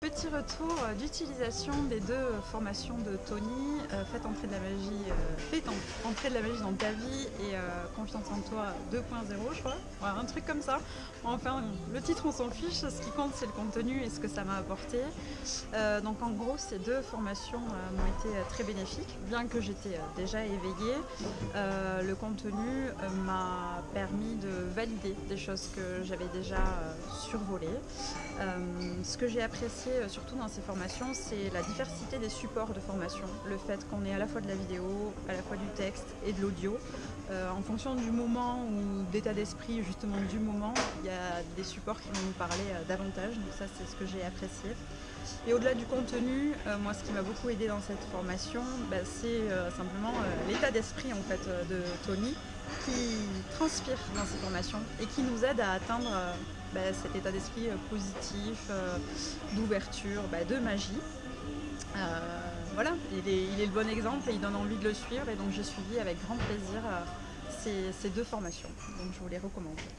Petit retour d'utilisation des deux formations de Tony, euh, Faites entrer de la magie, euh, Faites entrer de la magie dans ta vie et euh, Confiance en toi 2.0 je crois, un truc comme ça. Enfin le titre on s'en fiche, ce qui compte c'est le contenu et ce que ça m'a apporté. donc en gros ces deux formations m'ont été très bénéfiques, bien que j'étais déjà éveillée, le contenu m'a permis de valider des choses que j'avais déjà survolées. ce que j'ai apprécié euh, surtout dans ces formations, c'est la diversité des supports de formation. Le fait qu'on ait à la fois de la vidéo, à la fois du texte et de l'audio. Euh, en fonction du moment ou d'état d'esprit justement du moment, il y a des supports qui vont nous parler euh, davantage. Donc ça, c'est ce que j'ai apprécié. Et au-delà du contenu, moi ce qui m'a beaucoup aidé dans cette formation, bah, c'est simplement l'état d'esprit en fait de Tony qui transpire dans ces formations et qui nous aide à atteindre bah, cet état d'esprit euh, positif, euh, d'ouverture, bah, de magie. Euh, voilà, il est, le bon exemple et il donne envie de le suivre et donc j'ai suivi avec grand plaisir ces, ces deux formations. Donc je vous les recommande.